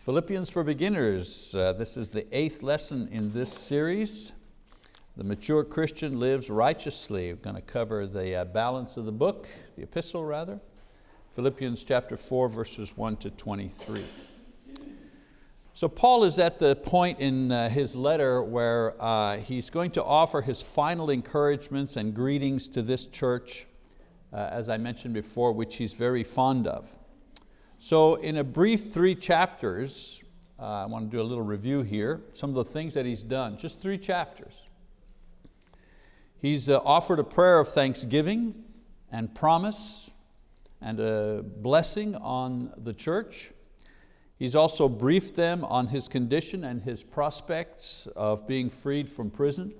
Philippians for Beginners. Uh, this is the eighth lesson in this series. The mature Christian lives righteously. We're going to cover the uh, balance of the book, the epistle rather. Philippians chapter 4 verses 1 to 23. So Paul is at the point in uh, his letter where uh, he's going to offer his final encouragements and greetings to this church, uh, as I mentioned before, which he's very fond of. So in a brief three chapters, uh, I want to do a little review here, some of the things that he's done, just three chapters. He's uh, offered a prayer of thanksgiving and promise and a blessing on the church. He's also briefed them on his condition and his prospects of being freed from prison.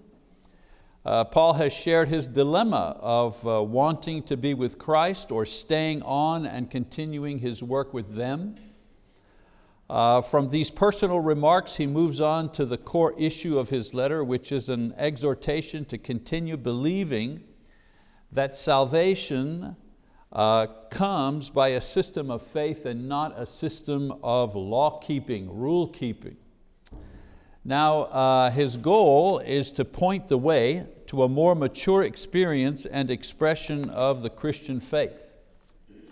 Uh, Paul has shared his dilemma of uh, wanting to be with Christ or staying on and continuing his work with them. Uh, from these personal remarks, he moves on to the core issue of his letter, which is an exhortation to continue believing that salvation uh, comes by a system of faith and not a system of law keeping, rule keeping. Now, uh, his goal is to point the way to a more mature experience and expression of the Christian faith.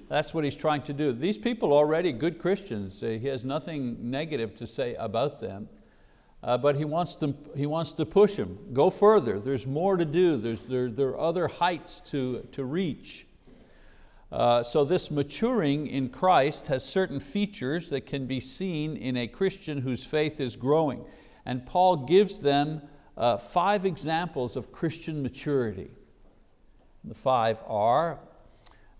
That's what he's trying to do. These people are already good Christians. Uh, he has nothing negative to say about them. Uh, but he wants, to, he wants to push them. Go further, there's more to do, there's, there, there are other heights to, to reach. Uh, so this maturing in Christ has certain features that can be seen in a Christian whose faith is growing. And Paul gives them uh, five examples of Christian maturity. The five are,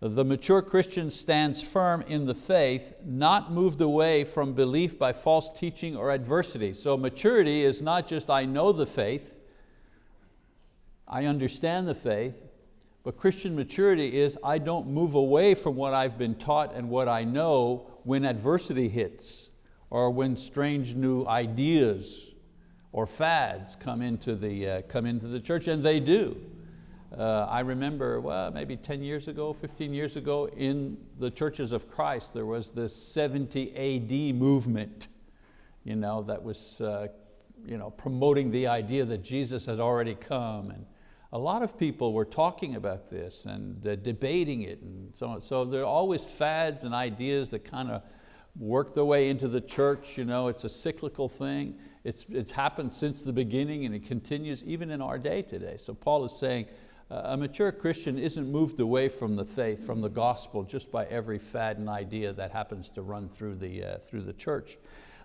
the mature Christian stands firm in the faith, not moved away from belief by false teaching or adversity. So maturity is not just I know the faith, I understand the faith, but Christian maturity is I don't move away from what I've been taught and what I know when adversity hits or when strange new ideas or fads come into the, uh, come into the church, and they do. Uh, I remember, well, maybe 10 years ago, 15 years ago, in the churches of Christ, there was this 70 AD movement you know, that was uh, you know, promoting the idea that Jesus had already come. And a lot of people were talking about this and uh, debating it and so on. So there are always fads and ideas that kind of work their way into the church. You know, it's a cyclical thing. It's, it's happened since the beginning and it continues even in our day today. So Paul is saying, uh, a mature Christian isn't moved away from the faith, from the gospel, just by every fad and idea that happens to run through the, uh, through the church.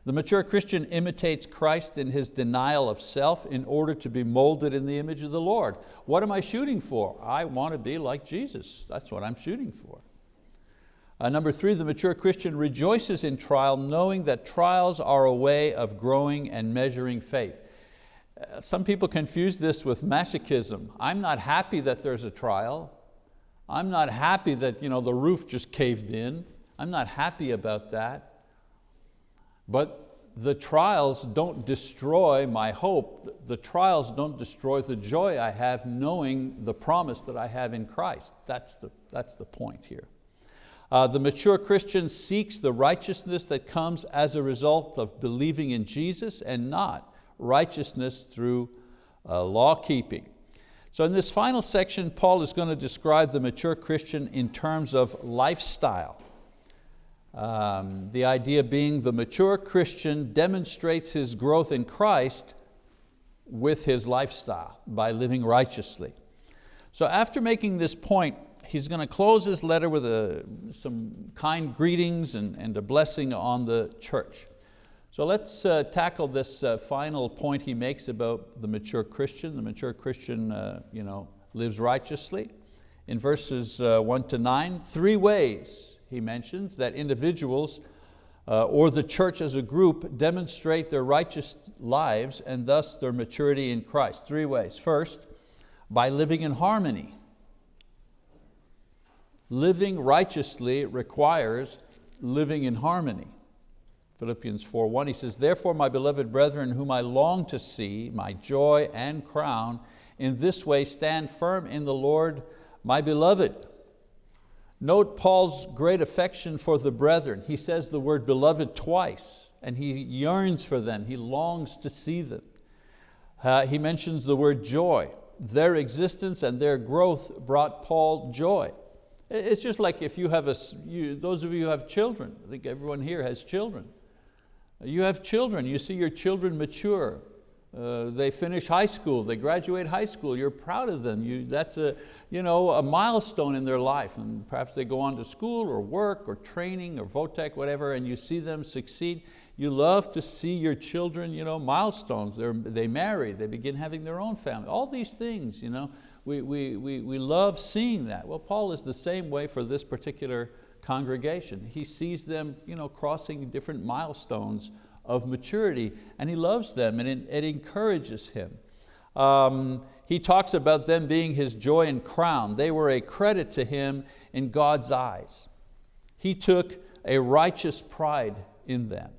The mature Christian imitates Christ in his denial of self in order to be molded in the image of the Lord. What am I shooting for? I want to be like Jesus. That's what I'm shooting for. Uh, number three, the mature Christian rejoices in trial knowing that trials are a way of growing and measuring faith. Uh, some people confuse this with masochism. I'm not happy that there's a trial. I'm not happy that you know, the roof just caved in. I'm not happy about that. But the trials don't destroy my hope. The trials don't destroy the joy I have knowing the promise that I have in Christ. That's the, that's the point here. Uh, the mature Christian seeks the righteousness that comes as a result of believing in Jesus and not righteousness through uh, law keeping. So in this final section, Paul is going to describe the mature Christian in terms of lifestyle. Um, the idea being the mature Christian demonstrates his growth in Christ with his lifestyle by living righteously. So after making this point, he's going to close his letter with a, some kind greetings and, and a blessing on the church. So let's uh, tackle this uh, final point he makes about the mature Christian. The mature Christian uh, you know, lives righteously. In verses uh, one to nine, three ways he mentions that individuals uh, or the church as a group demonstrate their righteous lives and thus their maturity in Christ. Three ways. First, by living in harmony living righteously requires living in harmony. Philippians 4.1, he says, Therefore, my beloved brethren, whom I long to see, my joy and crown, in this way stand firm in the Lord, my beloved. Note Paul's great affection for the brethren. He says the word beloved twice, and he yearns for them, he longs to see them. Uh, he mentions the word joy. Their existence and their growth brought Paul joy. It's just like if you have a, you, those of you who have children, I think everyone here has children. You have children, you see your children mature. Uh, they finish high school, they graduate high school, you're proud of them. You, that's a, you know, a milestone in their life. And perhaps they go on to school or work or training or Votech, whatever, and you see them succeed. You love to see your children, you know, milestones. They're, they marry, they begin having their own family. All these things, you know, we, we, we, we love seeing that. Well, Paul is the same way for this particular congregation. He sees them you know, crossing different milestones of maturity and he loves them and it, it encourages him. Um, he talks about them being his joy and crown. They were a credit to him in God's eyes. He took a righteous pride in them.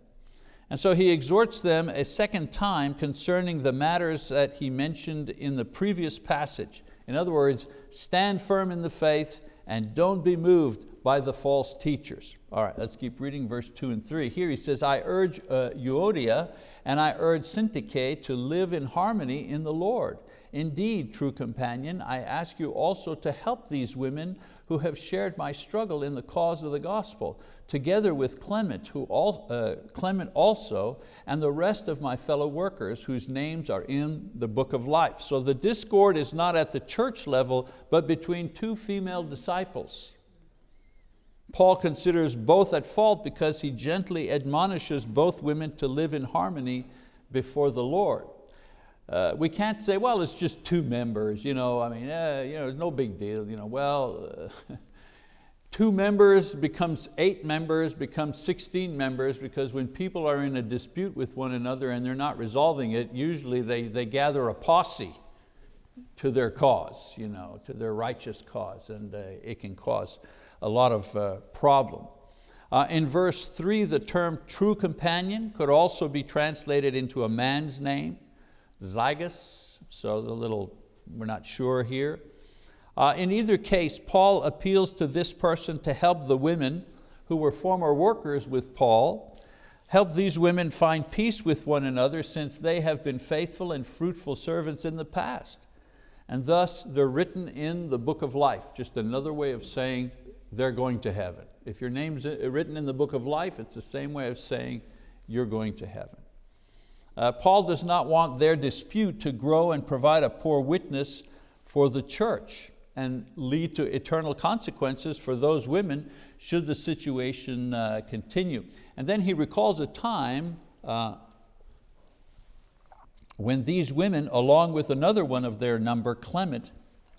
And so he exhorts them a second time concerning the matters that he mentioned in the previous passage. In other words, stand firm in the faith and don't be moved by the false teachers. All right, let's keep reading verse two and three. Here he says, I urge uh, Euodia and I urge Syntyche to live in harmony in the Lord. Indeed, true companion, I ask you also to help these women who have shared my struggle in the cause of the gospel, together with Clement, who all, uh, Clement also, and the rest of my fellow workers whose names are in the book of life. So the discord is not at the church level, but between two female disciples. Paul considers both at fault because he gently admonishes both women to live in harmony before the Lord. Uh, we can't say, well, it's just two members, you know, I mean, eh, you know, no big deal. You know, well, uh, two members becomes eight members, becomes 16 members, because when people are in a dispute with one another and they're not resolving it, usually they, they gather a posse to their cause, you know, to their righteous cause, and uh, it can cause a lot of uh, problem. Uh, in verse three, the term true companion could also be translated into a man's name Syzygus, so the little, we're not sure here. Uh, in either case, Paul appeals to this person to help the women who were former workers with Paul, help these women find peace with one another since they have been faithful and fruitful servants in the past. And thus they're written in the book of life, just another way of saying they're going to heaven. If your name's written in the book of life, it's the same way of saying you're going to heaven. Uh, Paul does not want their dispute to grow and provide a poor witness for the church and lead to eternal consequences for those women should the situation uh, continue. And then he recalls a time uh, when these women, along with another one of their number, Clement,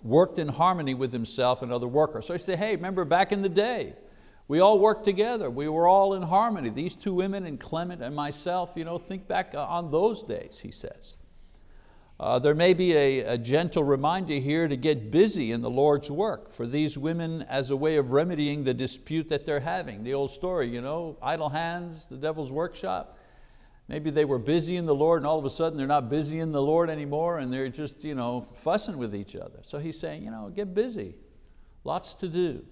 worked in harmony with himself and other workers. So he said, hey, remember back in the day, we all worked together. We were all in harmony. These two women and Clement and myself, you know, think back on those days, he says. Uh, there may be a, a, gentle reminder here to get busy in the Lord's work for these women as a way of remedying the dispute that they're having. The old story, you know, idle hands, the devil's workshop. Maybe they were busy in the Lord and all of a sudden they're not busy in the Lord anymore and they're just you know, fussing with each other. So he's saying, you know, get busy, lots to do.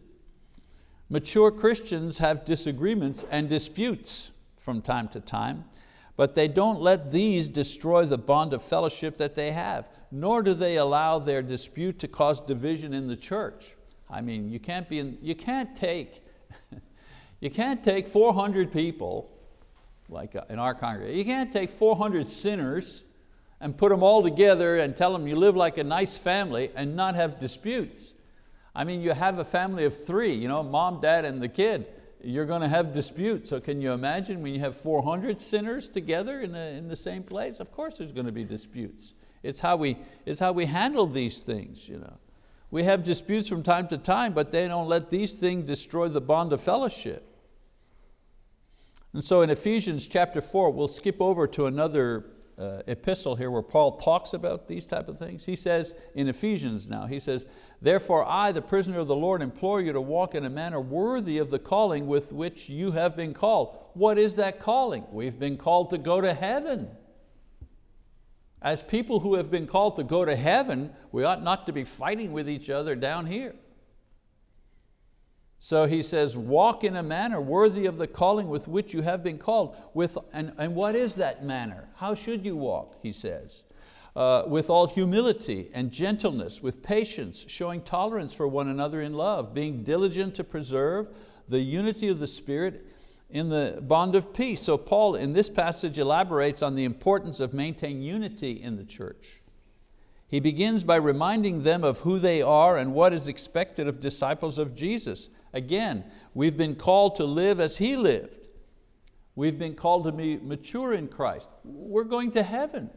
Mature Christians have disagreements and disputes from time to time, but they don't let these destroy the bond of fellowship that they have, nor do they allow their dispute to cause division in the church. I mean, you can't, be in, you can't take, you can't take 400 people, like uh, in our congregation, you can't take 400 sinners and put them all together and tell them you live like a nice family and not have disputes. I mean, you have a family of three, you know, mom, dad, and the kid. You're going to have disputes. So can you imagine when you have 400 sinners together in, a, in the same place? Of course there's going to be disputes. It's how we, it's how we handle these things. You know. We have disputes from time to time, but they don't let these things destroy the bond of fellowship. And so in Ephesians chapter four, we'll skip over to another uh, epistle here where Paul talks about these type of things. He says in Ephesians now, he says, Therefore I, the prisoner of the Lord, implore you to walk in a manner worthy of the calling with which you have been called. What is that calling? We've been called to go to heaven. As people who have been called to go to heaven, we ought not to be fighting with each other down here. So he says, walk in a manner worthy of the calling with which you have been called. With, and, and what is that manner? How should you walk, he says? Uh, with all humility and gentleness, with patience, showing tolerance for one another in love, being diligent to preserve the unity of the Spirit in the bond of peace. So Paul in this passage elaborates on the importance of maintaining unity in the church. He begins by reminding them of who they are and what is expected of disciples of Jesus. Again, we've been called to live as He lived. We've been called to be mature in Christ. We're going to heaven.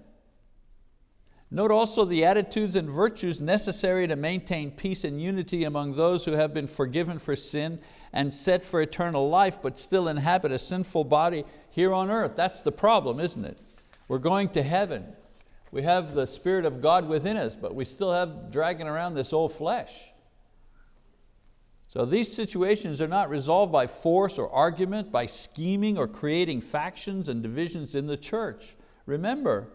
Note also the attitudes and virtues necessary to maintain peace and unity among those who have been forgiven for sin and set for eternal life, but still inhabit a sinful body here on earth. That's the problem, isn't it? We're going to heaven. We have the Spirit of God within us, but we still have dragging around this old flesh. So these situations are not resolved by force or argument, by scheming or creating factions and divisions in the church. Remember,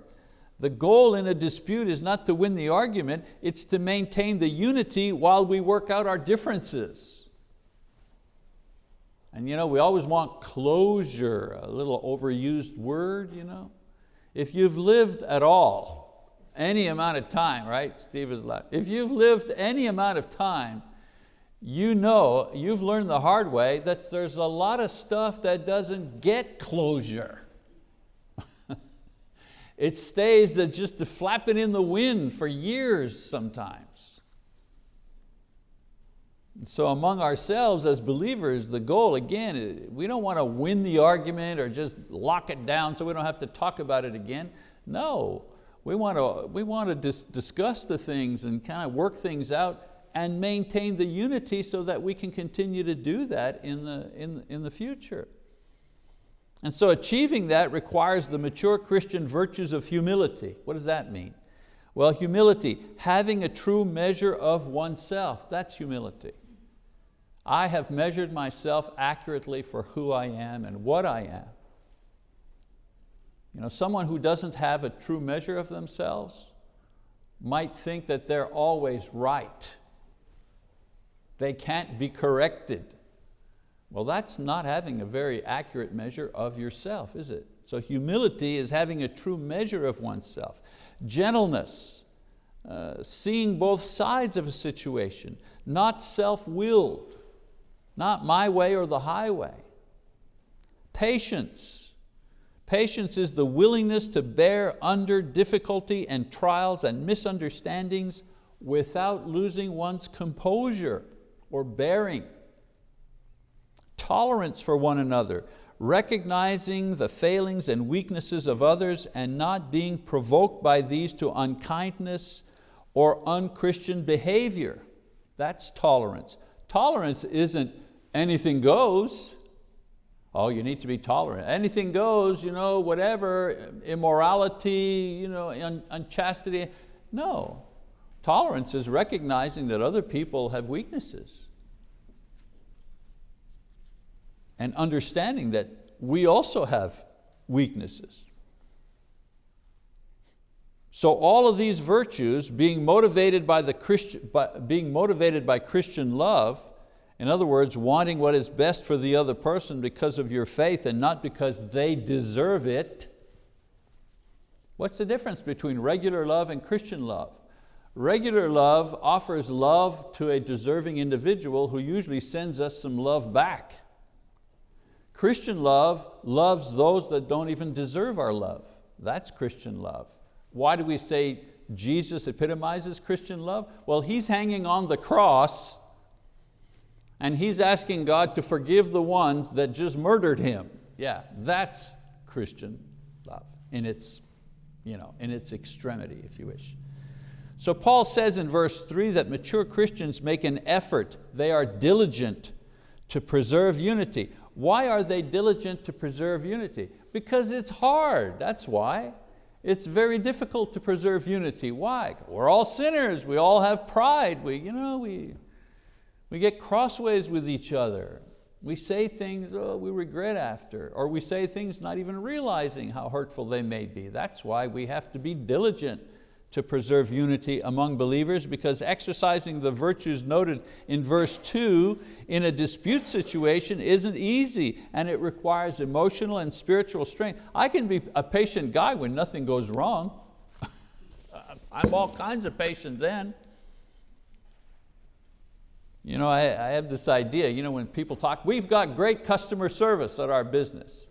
the goal in a dispute is not to win the argument, it's to maintain the unity while we work out our differences. And you know, we always want closure, a little overused word. You know? If you've lived at all, any amount of time, right? Steve is laughing. If you've lived any amount of time, you know, you've learned the hard way that there's a lot of stuff that doesn't get closure. It stays just flapping in the wind for years sometimes. So among ourselves as believers, the goal again, eh, we don't want to win the argument or just lock it down so we don't have to talk about it again. No, we want to, we want to dis discuss the things and kind of work things out and maintain the unity so that we can continue to do that in the, in, in the future. And so achieving that requires the mature Christian virtues of humility. What does that mean? Well, humility, having a true measure of oneself, that's humility. I have measured myself accurately for who I am and what I am. You know, someone who doesn't have a true measure of themselves might think that they're always right. They can't be corrected. Well, that's not having a very accurate measure of yourself, is it? So humility is having a true measure of oneself. Gentleness, uh, seeing both sides of a situation, not self-willed, not my way or the highway. Patience. Patience is the willingness to bear under difficulty and trials and misunderstandings without losing one's composure or bearing tolerance for one another, recognizing the failings and weaknesses of others and not being provoked by these to unkindness or unchristian behavior. That's tolerance. Tolerance isn't anything goes. Oh, you need to be tolerant. Anything goes, you know, whatever, immorality, you know, un unchastity. No, tolerance is recognizing that other people have weaknesses and understanding that we also have weaknesses. So all of these virtues, being motivated by, the Christian, by, being motivated by Christian love, in other words, wanting what is best for the other person because of your faith and not because they deserve it. What's the difference between regular love and Christian love? Regular love offers love to a deserving individual who usually sends us some love back. Christian love loves those that don't even deserve our love. That's Christian love. Why do we say Jesus epitomizes Christian love? Well, He's hanging on the cross and He's asking God to forgive the ones that just murdered Him. Yeah, that's Christian love in its, you know, in its extremity, if you wish. So Paul says in verse three that mature Christians make an effort, they are diligent to preserve unity. Why are they diligent to preserve unity? Because it's hard, that's why. It's very difficult to preserve unity. Why? We're all sinners, we all have pride, we, you know, we, we get crossways with each other. We say things oh, we regret after, or we say things not even realizing how hurtful they may be. That's why we have to be diligent to preserve unity among believers because exercising the virtues noted in verse two in a dispute situation isn't easy and it requires emotional and spiritual strength. I can be a patient guy when nothing goes wrong. I'm all kinds of patient then. You know, I, I have this idea, you know, when people talk, we've got great customer service at our business.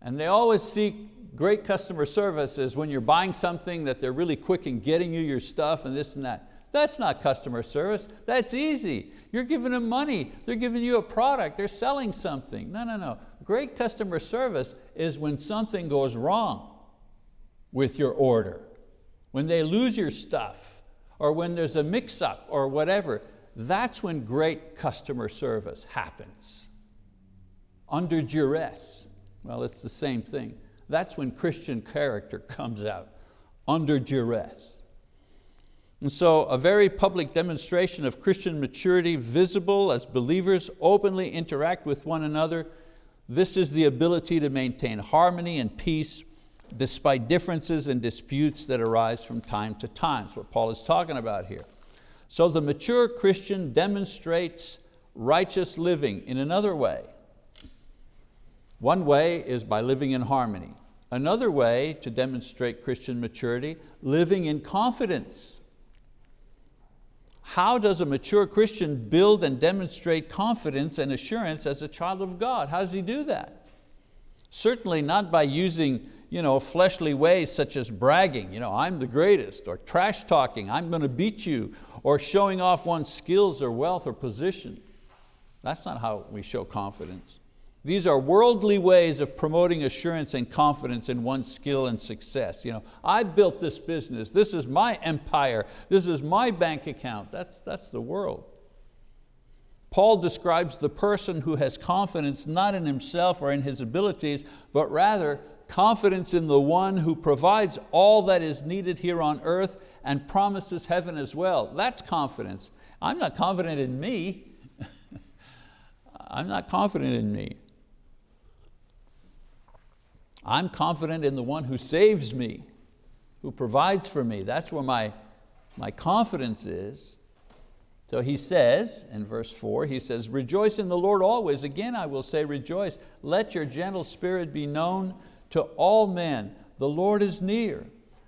And they always seek great customer service is when you're buying something that they're really quick in getting you your stuff and this and that. That's not customer service, that's easy. You're giving them money, they're giving you a product, they're selling something. No, no, no. Great customer service is when something goes wrong with your order, when they lose your stuff, or when there's a mix up or whatever. That's when great customer service happens. Under duress. Well, it's the same thing. That's when Christian character comes out, under duress. And so a very public demonstration of Christian maturity visible as believers openly interact with one another. This is the ability to maintain harmony and peace despite differences and disputes that arise from time to time. That's what Paul is talking about here. So the mature Christian demonstrates righteous living in another way. One way is by living in harmony. Another way to demonstrate Christian maturity, living in confidence. How does a mature Christian build and demonstrate confidence and assurance as a child of God? How does he do that? Certainly not by using you know, fleshly ways such as bragging, you know, I'm the greatest, or trash talking, I'm going to beat you, or showing off one's skills or wealth or position. That's not how we show confidence. These are worldly ways of promoting assurance and confidence in one's skill and success. You know, I built this business, this is my empire, this is my bank account. That's, that's the world. Paul describes the person who has confidence not in himself or in his abilities, but rather confidence in the one who provides all that is needed here on earth and promises heaven as well. That's confidence. I'm not confident in me. I'm not confident in me. I'm confident in the one who saves me, who provides for me. That's where my, my confidence is. So he says, in verse four, he says, rejoice in the Lord always. Again, I will say rejoice. Let your gentle spirit be known to all men. The Lord is near.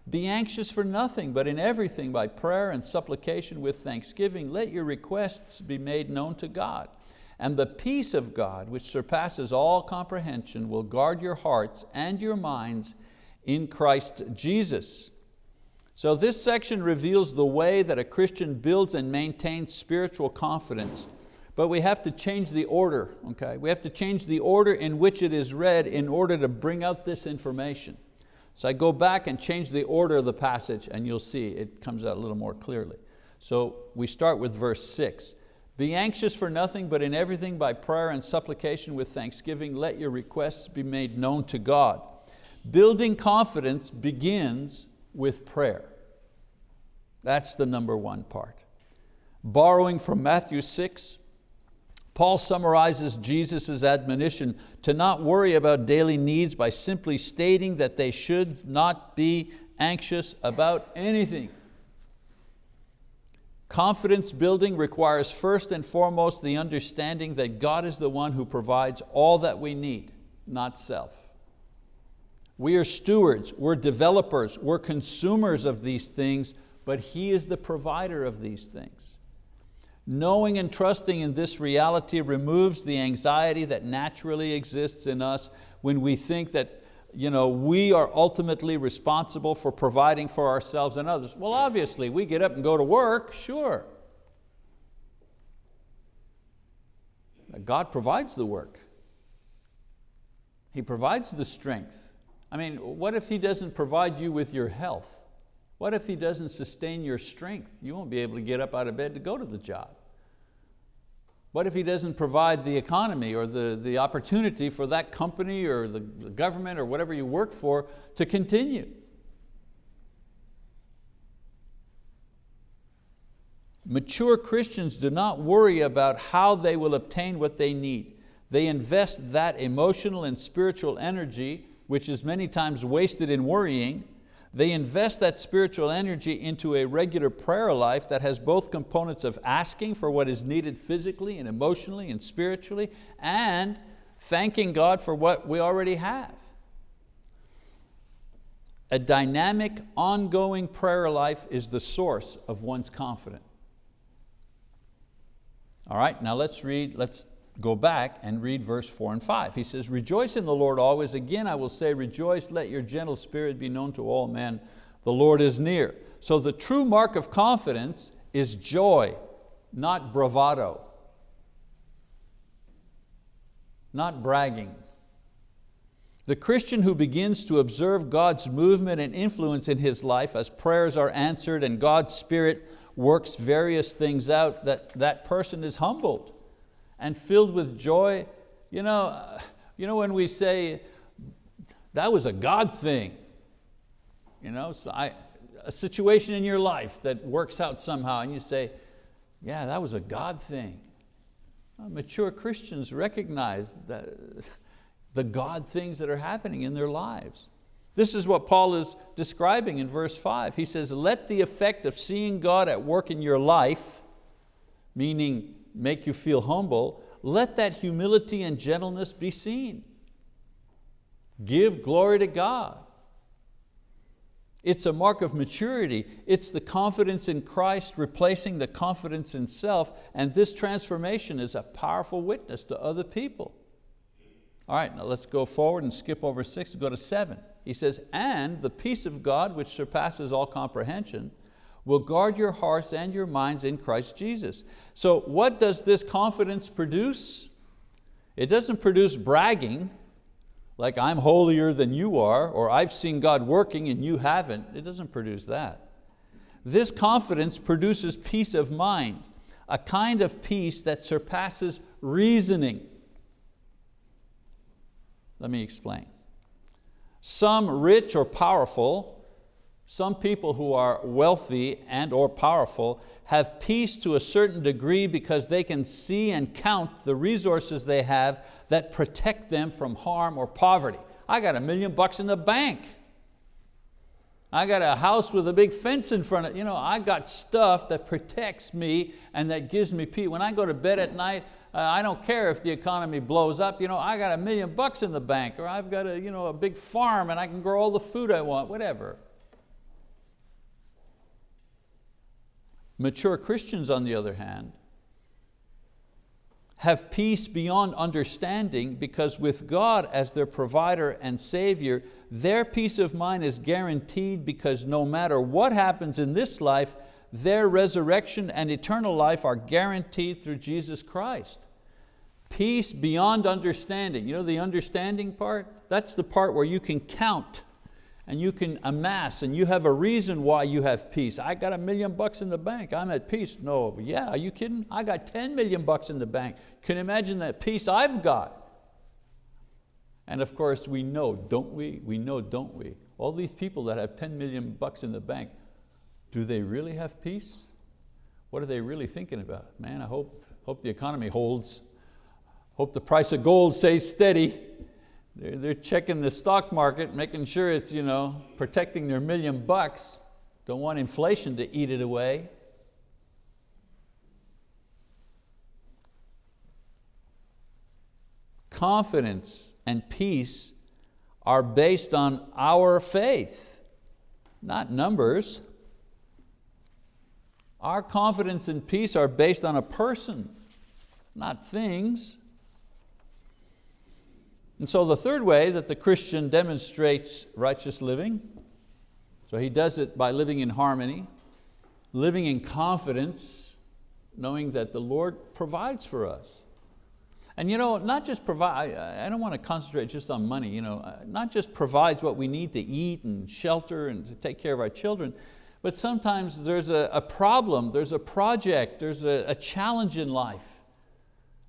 Be anxious for nothing, but in everything by prayer and supplication with thanksgiving, let your requests be made known to God. And the peace of God, which surpasses all comprehension, will guard your hearts and your minds in Christ Jesus. So this section reveals the way that a Christian builds and maintains spiritual confidence, but we have to change the order, okay? We have to change the order in which it is read in order to bring out this information. So I go back and change the order of the passage and you'll see it comes out a little more clearly. So we start with verse six. Be anxious for nothing, but in everything by prayer and supplication with thanksgiving, let your requests be made known to God. Building confidence begins with prayer. That's the number one part. Borrowing from Matthew 6, Paul summarizes Jesus' admonition to not worry about daily needs by simply stating that they should not be anxious about anything. Confidence building requires first and foremost the understanding that God is the one who provides all that we need, not self. We are stewards, we're developers, we're consumers of these things, but He is the provider of these things. Knowing and trusting in this reality removes the anxiety that naturally exists in us when we think that you know, we are ultimately responsible for providing for ourselves and others. Well, obviously, we get up and go to work, sure. God provides the work. He provides the strength. I mean, what if He doesn't provide you with your health? What if He doesn't sustain your strength? You won't be able to get up out of bed to go to the job. What if he doesn't provide the economy or the, the opportunity for that company or the, the government or whatever you work for to continue? Mature Christians do not worry about how they will obtain what they need. They invest that emotional and spiritual energy, which is many times wasted in worrying, They invest that spiritual energy into a regular prayer life that has both components of asking for what is needed physically and emotionally and spiritually, and thanking God for what we already have. A dynamic, ongoing prayer life is the source of one's confidence. All right, now let's read, let's go back and read verse four and five. He says, rejoice in the Lord always. Again, I will say, rejoice, let your gentle spirit be known to all men. The Lord is near. So the true mark of confidence is joy, not bravado, not bragging. The Christian who begins to observe God's movement and influence in his life as prayers are answered and God's Spirit works various things out, that, that person is humbled and filled with joy. You know, uh, you know when we say, that was a God thing, you know, so I, a situation in your life that works out somehow and you say, yeah, that was a God thing. Well, mature Christians recognize that, the God things that are happening in their lives. This is what Paul is describing in verse five. He says, let the effect of seeing God at work in your life, meaning make you feel humble, let that humility and gentleness be seen. Give glory to God. It's a mark of maturity. It's the confidence in Christ replacing the confidence in self, and this transformation is a powerful witness to other people. All right, now let's go forward and skip over six go to seven. He says, and the peace of God, which surpasses all comprehension, will guard your hearts and your minds in Christ Jesus. So what does this confidence produce? It doesn't produce bragging, like I'm holier than you are, or I've seen God working and you haven't. It doesn't produce that. This confidence produces peace of mind, a kind of peace that surpasses reasoning. Let me explain. Some rich or powerful some people who are wealthy and or powerful have peace to a certain degree because they can see and count the resources they have that protect them from harm or poverty. I got a million bucks in the bank. I got a house with a big fence in front of it. You know, I got stuff that protects me and that gives me peace. When I go to bed at night, uh, I don't care if the economy blows up. You know, I got a million bucks in the bank or I've got a, you know, a big farm and I can grow all the food I want, whatever. Mature Christians, on the other hand, have peace beyond understanding because with God as their provider and savior, their peace of mind is guaranteed because no matter what happens in this life, their resurrection and eternal life are guaranteed through Jesus Christ. Peace beyond understanding. You know the understanding part? That's the part where you can count and you can amass and you have a reason why you have peace. I got a million bucks in the bank, I'm at peace. No, yeah, are you kidding? I got 10 million bucks in the bank. Can you imagine that peace I've got? And of course we know, don't we? We know, don't we? All these people that have 10 million bucks in the bank, do they really have peace? What are they really thinking about? Man, I hope, hope the economy holds. Hope the price of gold stays steady. They're, they're checking the stock market, making sure it's you know, protecting their million bucks. Don't want inflation to eat it away. Confidence and peace are based on our faith, not numbers. Our confidence and peace are based on a person, not things. And so the third way that the Christian demonstrates righteous living, so he does it by living in harmony, living in confidence, knowing that the Lord provides for us. And you know, not just provide, I don't want to concentrate just on money, you know, uh, not just provides what we need to eat and shelter and to take care of our children, but sometimes there's a, a problem, there's a project, there's a, a challenge in life.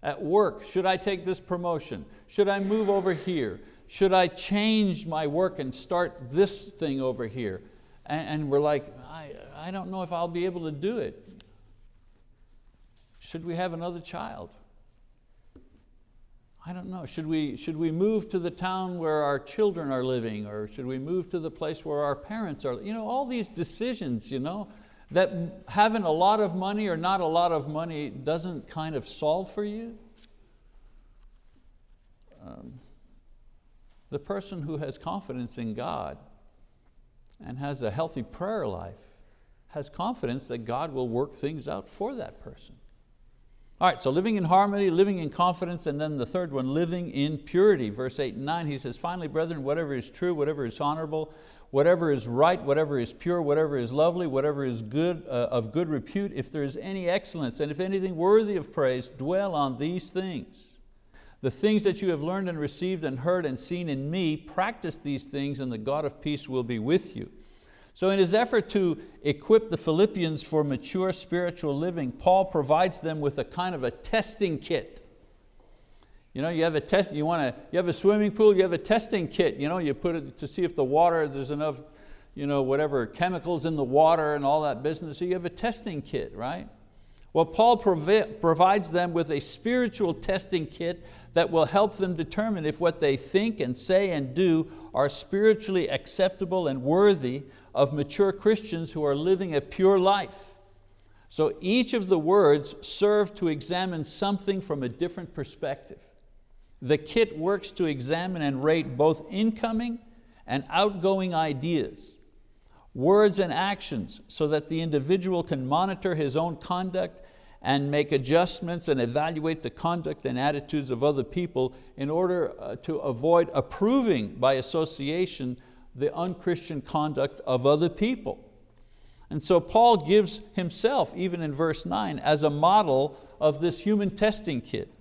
At work, should I take this promotion? Should I move over here? Should I change my work and start this thing over here? And, and we're like, I, I don't know if I'll be able to do it. Should we have another child? I don't know, should we, should we move to the town where our children are living or should we move to the place where our parents are? You know, all these decisions, you know, that having a lot of money or not a lot of money doesn't kind of solve for you. Um, the person who has confidence in God and has a healthy prayer life has confidence that God will work things out for that person. All right, so living in harmony, living in confidence, and then the third one, living in purity. Verse eight and nine, he says, finally, brethren, whatever is true, whatever is honorable, whatever is right, whatever is pure, whatever is lovely, whatever is good, uh, of good repute, if there is any excellence, and if anything worthy of praise, dwell on these things. The things that you have learned and received and heard and seen in me, practice these things and the God of peace will be with you. So in his effort to equip the Philippians for mature spiritual living, Paul provides them with a kind of a testing kit. You know, you have a test, you want to, you have a swimming pool, you have a testing kit. You know, you put it to see if the water, there's enough, you know, whatever chemicals in the water and all that business. So you have a testing kit, right? Well, Paul provides them with a spiritual testing kit that will help them determine if what they think and say and do are spiritually acceptable and worthy of mature Christians who are living a pure life. So each of the words serve to examine something from a different perspective. The kit works to examine and rate both incoming and outgoing ideas, words and actions so that the individual can monitor his own conduct and make adjustments and evaluate the conduct and attitudes of other people in order uh, to avoid approving by association the unchristian conduct of other people. And so Paul gives himself, even in verse nine, as a model of this human testing kit.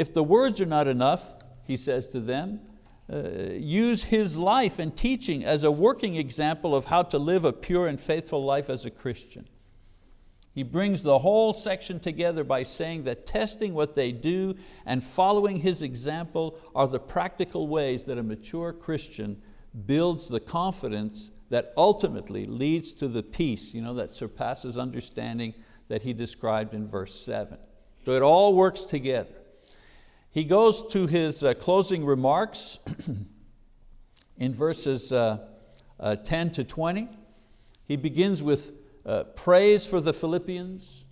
If the words are not enough, he says to them, uh, use his life and teaching as a working example of how to live a pure and faithful life as a Christian. He brings the whole section together by saying that testing what they do and following his example are the practical ways that a mature Christian builds the confidence that ultimately leads to the peace you know, that surpasses understanding that he described in verse seven. So it all works together. He goes to his uh, closing remarks in verses uh, uh, 10 to 20. He begins with uh, praise for the Philippians.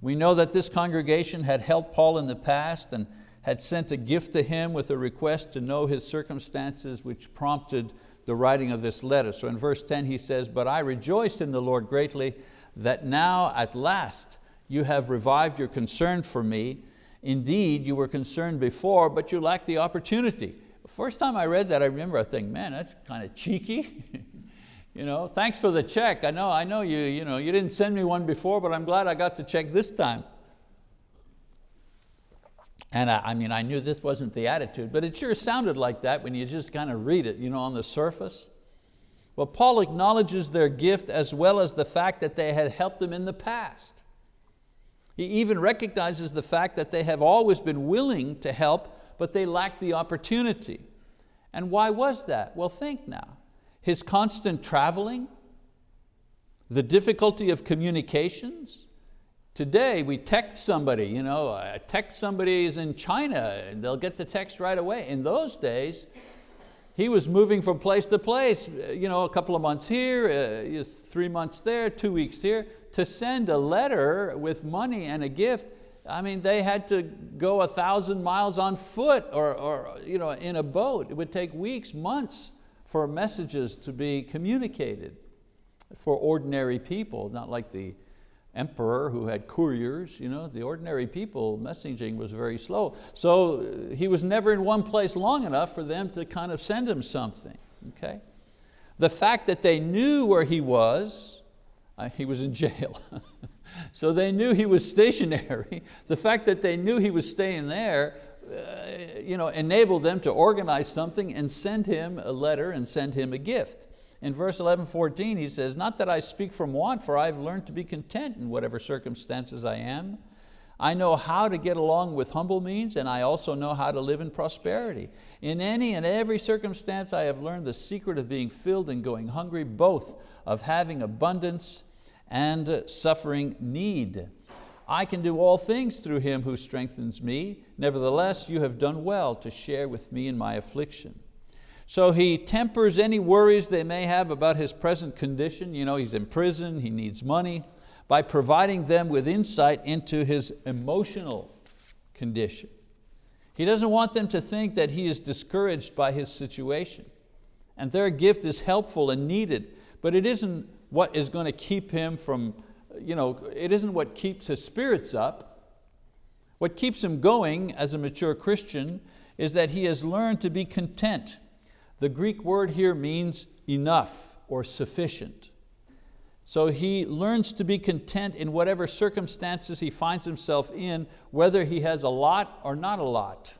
We know that this congregation had helped Paul in the past and had sent a gift to him with a request to know his circumstances which prompted the writing of this letter. So in verse 10 he says, but I rejoiced in the Lord greatly that now at last you have revived your concern for me. Indeed, you were concerned before, but you lacked the opportunity. First time I read that, I remember I think, man, that's kind of cheeky. You know, thanks for the check. I know, I know you, you, know, you didn't send me one before, but I'm glad I got the check this time. And I, I, mean, I knew this wasn't the attitude, but it sure sounded like that when you just kind of read it you know, on the surface. Well, Paul acknowledges their gift as well as the fact that they had helped them in the past. He even recognizes the fact that they have always been willing to help, but they lacked the opportunity. And why was that? Well, think now his constant traveling, the difficulty of communications. Today we text somebody, you know, a text somebody is in China and they'll get the text right away. In those days, he was moving from place to place, you know, a couple of months here, uh, three months there, two weeks here. To send a letter with money and a gift, I mean, they had to go a thousand miles on foot or, or you know, in a boat. It would take weeks, months for messages to be communicated for ordinary people, not like the emperor who had couriers, you know, the ordinary people, messaging was very slow. So he was never in one place long enough for them to kind of send him something, okay? The fact that they knew where he was, he was in jail. so they knew he was stationary. The fact that they knew he was staying there uh, you know, enable them to organize something and send him a letter and send him a gift. In verse 11, 14, he says, not that I speak from want, for I've learned to be content in whatever circumstances I am. I know how to get along with humble means, and I also know how to live in prosperity. In any and every circumstance, I have learned the secret of being filled and going hungry, both of having abundance and suffering need. I can do all things through Him who strengthens me. Nevertheless, you have done well to share with me in my affliction. So he tempers any worries they may have about his present condition. You know, he's in prison, he needs money, by providing them with insight into his emotional condition. He doesn't want them to think that he is discouraged by his situation. And their gift is helpful and needed, but it isn't what is going to keep him from, you know, it isn't what keeps his spirits up. What keeps him going as a mature Christian is that he has learned to be content. The Greek word here means enough or sufficient. So he learns to be content in whatever circumstances he finds himself in, whether he has a lot or not a lot.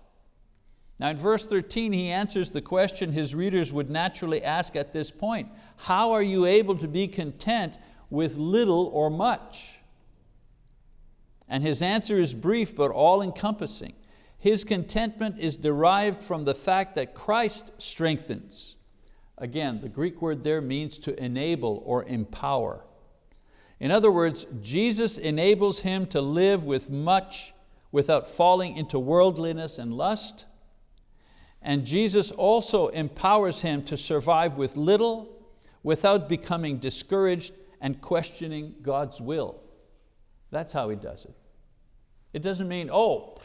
Now in verse 13, he answers the question his readers would naturally ask at this point. How are you able to be content with little or much? And his answer is brief but all encompassing. His contentment is derived from the fact that Christ strengthens. Again, the Greek word there means to enable or empower. In other words, Jesus enables him to live with much without falling into worldliness and lust. And Jesus also empowers him to survive with little without becoming discouraged and questioning God's will. That's how he does it. It doesn't mean, oh,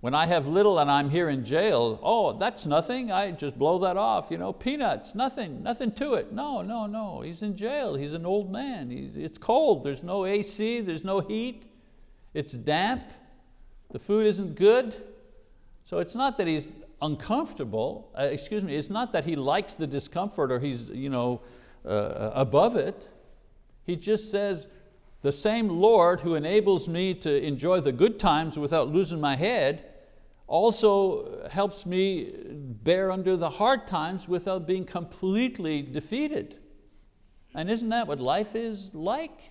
when I have little and I'm here in jail, oh, that's nothing, I just blow that off, you know, peanuts, nothing, nothing to it. No, no, no, he's in jail, he's an old man, he's, it's cold, there's no AC, there's no heat, it's damp, the food isn't good. So it's not that he's uncomfortable, uh, excuse me, it's not that he likes the discomfort or he's you know, uh, above it. He just says, the same Lord who enables me to enjoy the good times without losing my head also helps me bear under the hard times without being completely defeated. And isn't that what life is like?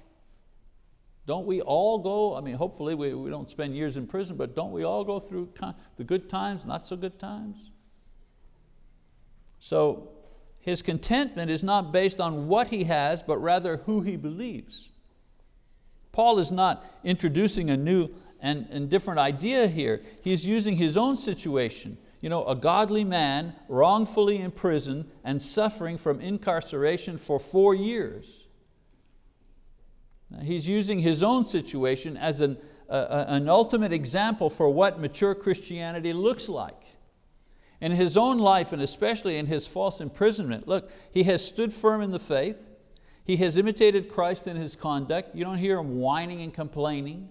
Don't we all go, I mean, hopefully we, we don't spend years in prison, but don't we all go through the good times, not so good times? So his contentment is not based on what he has, but rather who he believes. Paul is not introducing a new and, and different idea here. He's using his own situation. You know, a godly man wrongfully in prison and suffering from incarceration for four years. He's using his own situation as an, uh, an ultimate example for what mature Christianity looks like. In his own life and especially in his false imprisonment, look, he has stood firm in the faith, he has imitated Christ in his conduct, you don't hear him whining and complaining,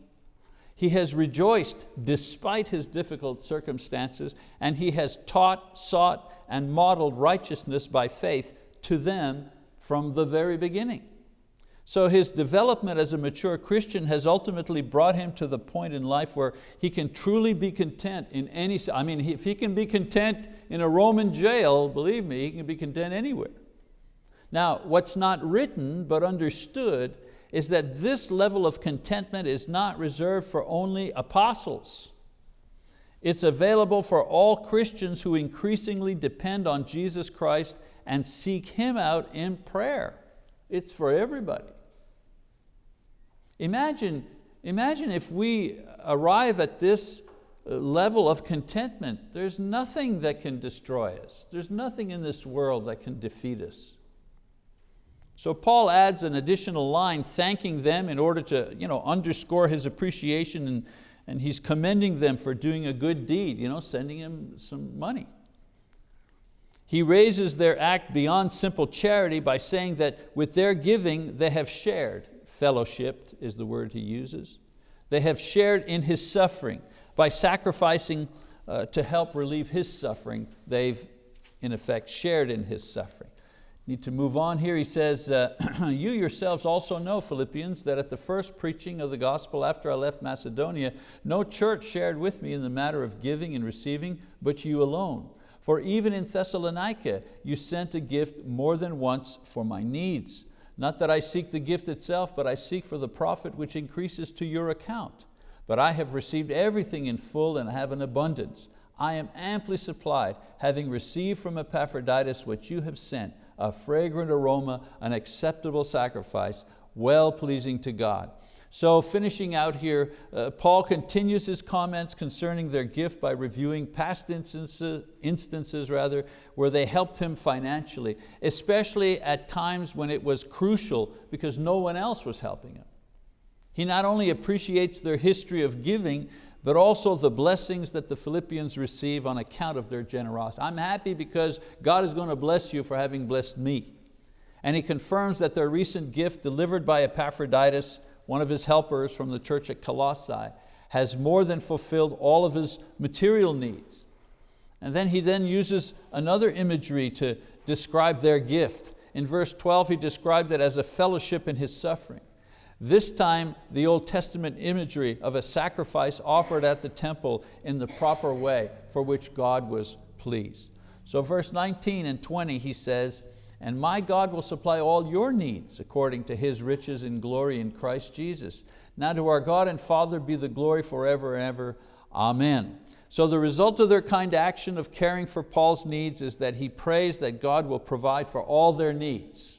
he has rejoiced despite his difficult circumstances and he has taught, sought, and modeled righteousness by faith to them from the very beginning. So his development as a mature Christian has ultimately brought him to the point in life where he can truly be content in any, I mean, if he can be content in a Roman jail, believe me, he can be content anywhere. Now, what's not written but understood is that this level of contentment is not reserved for only apostles. It's available for all Christians who increasingly depend on Jesus Christ and seek Him out in prayer. It's for everybody. Imagine, imagine if we arrive at this uh, level of contentment. There's nothing that can destroy us. There's nothing in this world that can defeat us. So Paul adds an additional line thanking them in order to you know, underscore his appreciation and, and he's commending them for doing a good deed, you know, sending him some money. He raises their act beyond simple charity by saying that with their giving they have shared, fellowshipped is the word he uses. They have shared in his suffering. By sacrificing uh, to help relieve his suffering, they've in effect shared in his suffering. Need to move on here. He says, uh, you yourselves also know, Philippians, that at the first preaching of the gospel after I left Macedonia, no church shared with me in the matter of giving and receiving, but you alone. For even in Thessalonica, you sent a gift more than once for my needs. Not that I seek the gift itself, but I seek for the profit which increases to your account. But I have received everything in full and have an abundance. I am amply supplied, having received from Epaphroditus what you have sent, a fragrant aroma, an acceptable sacrifice, well pleasing to God. So finishing out here, uh, Paul continues his comments concerning their gift by reviewing past instances, instances rather, where they helped him financially, especially at times when it was crucial because no one else was helping him. He not only appreciates their history of giving, but also the blessings that the Philippians receive on account of their generosity. I'm happy because God is going to bless you for having blessed me. And he confirms that their recent gift delivered by Epaphroditus one of his helpers from the church at Colossae, has more than fulfilled all of his material needs. And then he then uses another imagery to describe their gift. In verse 12 he described it as a fellowship in his suffering. This time the Old Testament imagery of a sacrifice offered at the temple in the proper way for which God was pleased. So verse 19 and 20 he says, and my God will supply all your needs according to His riches and glory in Christ Jesus. Now to our God and Father be the glory forever and ever. Amen. So the result of their kind action of caring for Paul's needs is that he prays that God will provide for all their needs.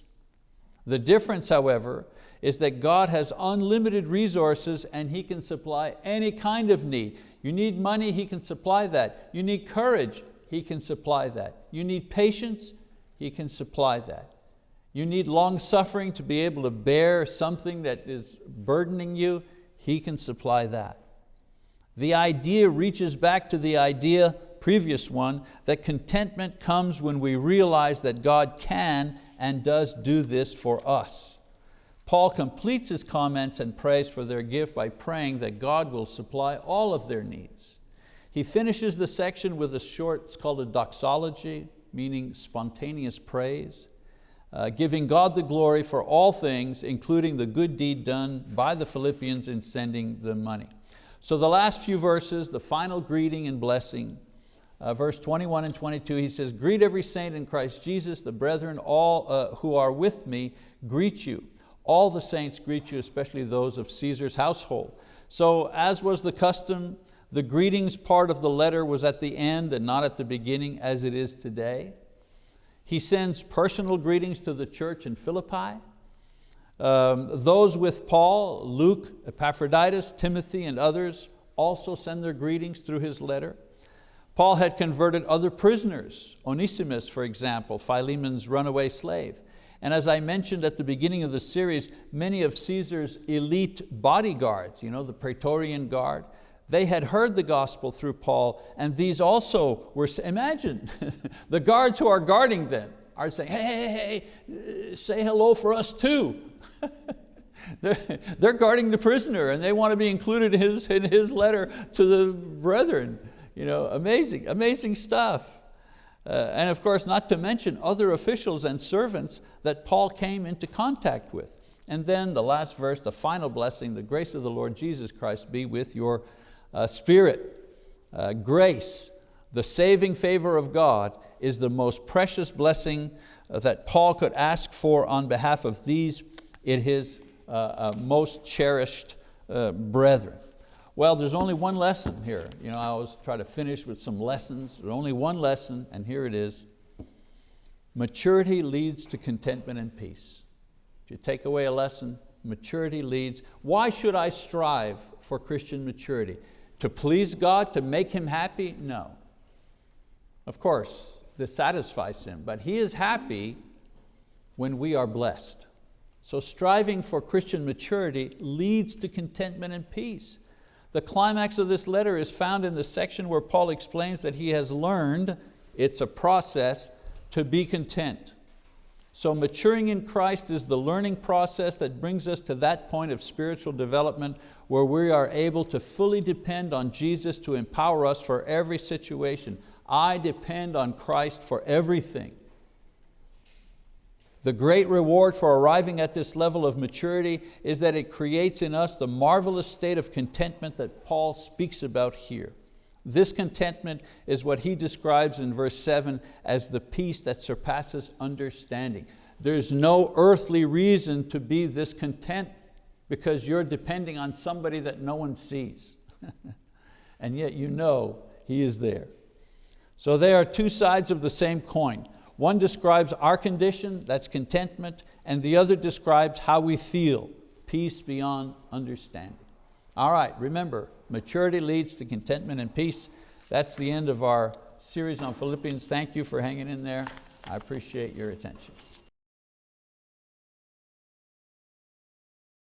The difference, however, is that God has unlimited resources and He can supply any kind of need. You need money, He can supply that. You need courage, He can supply that. You need patience, he can supply that. You need long suffering to be able to bear something that is burdening you, He can supply that. The idea reaches back to the idea, previous one, that contentment comes when we realize that God can and does do this for us. Paul completes his comments and prays for their gift by praying that God will supply all of their needs. He finishes the section with a short, it's called a doxology, meaning spontaneous praise, uh, giving God the glory for all things, including the good deed done by the Philippians in sending the money. So the last few verses, the final greeting and blessing, uh, verse 21 and 22, he says, greet every saint in Christ Jesus, the brethren all uh, who are with me greet you. All the saints greet you, especially those of Caesar's household. So as was the custom the greetings part of the letter was at the end and not at the beginning as it is today. He sends personal greetings to the church in Philippi. Um, those with Paul, Luke, Epaphroditus, Timothy, and others also send their greetings through his letter. Paul had converted other prisoners, Onesimus, for example, Philemon's runaway slave. And as I mentioned at the beginning of the series, many of Caesar's elite bodyguards, you know, the Praetorian Guard, they had heard the gospel through Paul and these also were, imagine, the guards who are guarding them are saying, hey, hey, hey, say hello for us too. they're, they're, guarding the prisoner and they want to be included in his, in his letter to the brethren. You know, amazing, amazing stuff. Uh, and of course, not to mention other officials and servants that Paul came into contact with. And then the last verse, the final blessing, the grace of the Lord Jesus Christ be with your uh, spirit, uh, grace, the saving favor of God is the most precious blessing uh, that Paul could ask for on behalf of these in his uh, uh, most cherished uh, brethren. Well, there's only one lesson here. You know, I always try to finish with some lessons. There's only one lesson, and here it is. Maturity leads to contentment and peace. If you take away a lesson, maturity leads. Why should I strive for Christian maturity? To please God, to make Him happy? No. Of course, this satisfies Him, but He is happy when we are blessed. So striving for Christian maturity leads to contentment and peace. The climax of this letter is found in the section where Paul explains that he has learned, it's a process, to be content. So maturing in Christ is the learning process that brings us to that point of spiritual development where we are able to fully depend on Jesus to empower us for every situation. I depend on Christ for everything. The great reward for arriving at this level of maturity is that it creates in us the marvelous state of contentment that Paul speaks about here. This contentment is what he describes in verse seven as the peace that surpasses understanding. There's no earthly reason to be this content because you're depending on somebody that no one sees. and yet you know He is there. So they are two sides of the same coin. One describes our condition, that's contentment, and the other describes how we feel, peace beyond understanding. All right, remember, maturity leads to contentment and peace. That's the end of our series on Philippians. Thank you for hanging in there. I appreciate your attention.